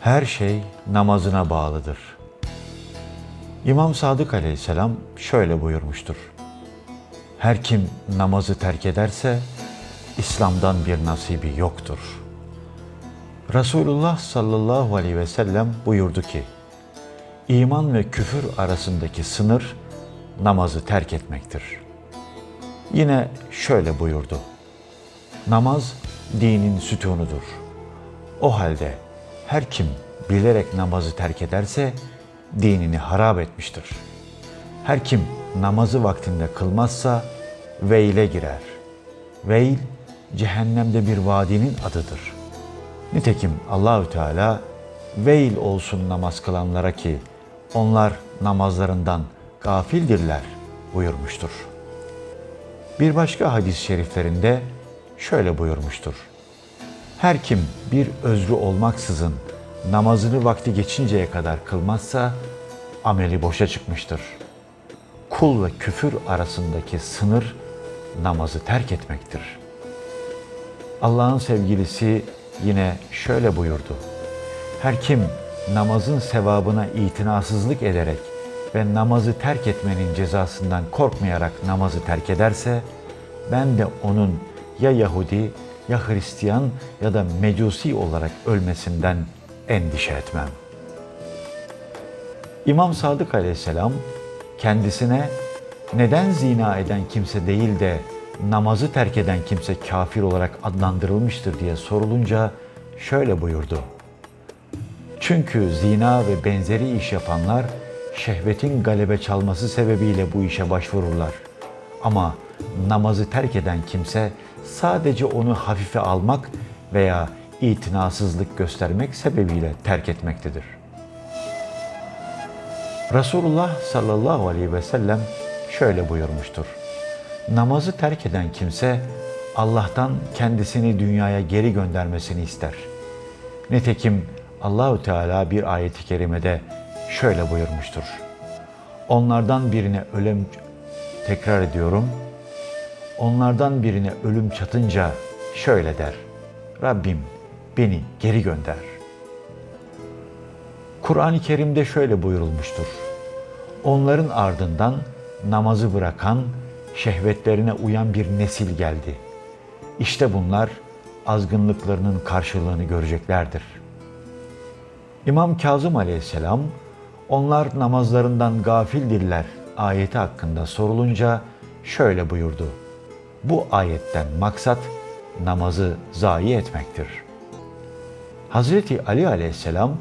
Her şey namazına bağlıdır. İmam Sadık aleyhisselam şöyle buyurmuştur. Her kim namazı terk ederse İslam'dan bir nasibi yoktur. Resulullah sallallahu aleyhi ve sellem buyurdu ki, iman ve küfür arasındaki sınır namazı terk etmektir. Yine şöyle buyurdu. Namaz dinin sütunudur. O halde her kim bilerek namazı terk ederse dinini harap etmiştir. Her kim namazı vaktinde kılmazsa veyle girer. Veil cehennemde bir vadinin adıdır. Nitekim Allahü Teala veil olsun namaz kılanlara ki onlar namazlarından gafildirler buyurmuştur. Bir başka hadis-i şeriflerinde şöyle buyurmuştur. Her kim bir özrü olmaksızın namazını vakti geçinceye kadar kılmazsa ameli boşa çıkmıştır. Kul ve küfür arasındaki sınır namazı terk etmektir. Allah'ın sevgilisi yine şöyle buyurdu. Her kim namazın sevabına itinasızlık ederek ve namazı terk etmenin cezasından korkmayarak namazı terk ederse, ben de onun ya Yahudi ya Hristiyan ya da Mecusi olarak ölmesinden endişe etmem. İmam Sadık aleyhisselam kendisine neden zina eden kimse değil de namazı terk eden kimse kafir olarak adlandırılmıştır diye sorulunca şöyle buyurdu. Çünkü zina ve benzeri iş yapanlar şehvetin galebe çalması sebebiyle bu işe başvururlar. Ama namazı terk eden kimse sadece onu hafife almak veya itinasızlık göstermek sebebiyle terk etmektedir. Resulullah sallallahu aleyhi ve sellem şöyle buyurmuştur. Namazı terk eden kimse Allah'tan kendisini dünyaya geri göndermesini ister. Nitekim Allahü Teala bir ayeti kerimede şöyle buyurmuştur. Onlardan birine ölüm tekrar ediyorum. Onlardan birine ölüm çatınca şöyle der. Rabbim beni geri gönder. Kur'an-ı Kerim'de şöyle buyurulmuştur. Onların ardından namazı bırakan, şehvetlerine uyan bir nesil geldi. İşte bunlar azgınlıklarının karşılığını göreceklerdir. İmam Kazım aleyhisselam, onlar namazlarından gafildirler ayeti hakkında sorulunca şöyle buyurdu. Bu ayetten maksat namazı zayi etmektir. Hazreti Ali aleyhisselam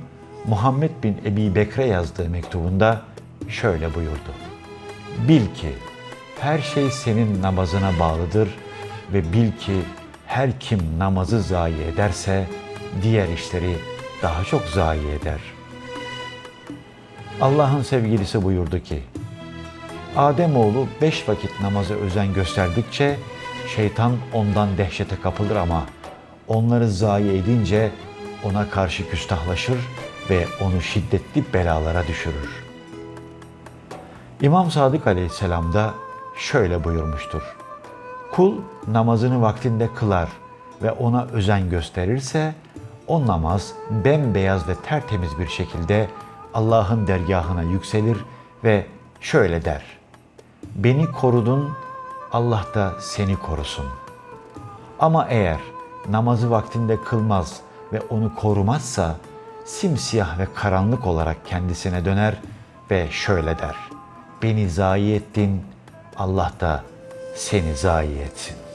Muhammed bin Ebi Bekre yazdığı mektubunda şöyle buyurdu. Bil ki her şey senin namazına bağlıdır ve bil ki her kim namazı zayi ederse diğer işleri daha çok zayi eder. Allah'ın sevgilisi buyurdu ki, Ademoğlu beş vakit namaza özen gösterdikçe şeytan ondan dehşete kapılır ama onları zayi edince ona karşı küstahlaşır ve onu şiddetli belalara düşürür. İmam Sadık Aleyhisselam da şöyle buyurmuştur. Kul namazını vaktinde kılar ve ona özen gösterirse o namaz bembeyaz ve tertemiz bir şekilde Allah'ın dergahına yükselir ve şöyle der. Beni korudun, Allah da seni korusun. Ama eğer namazı vaktinde kılmaz ve onu korumazsa simsiyah ve karanlık olarak kendisine döner ve şöyle der. Beni zayi ettin, Allah da seni zayi etsin.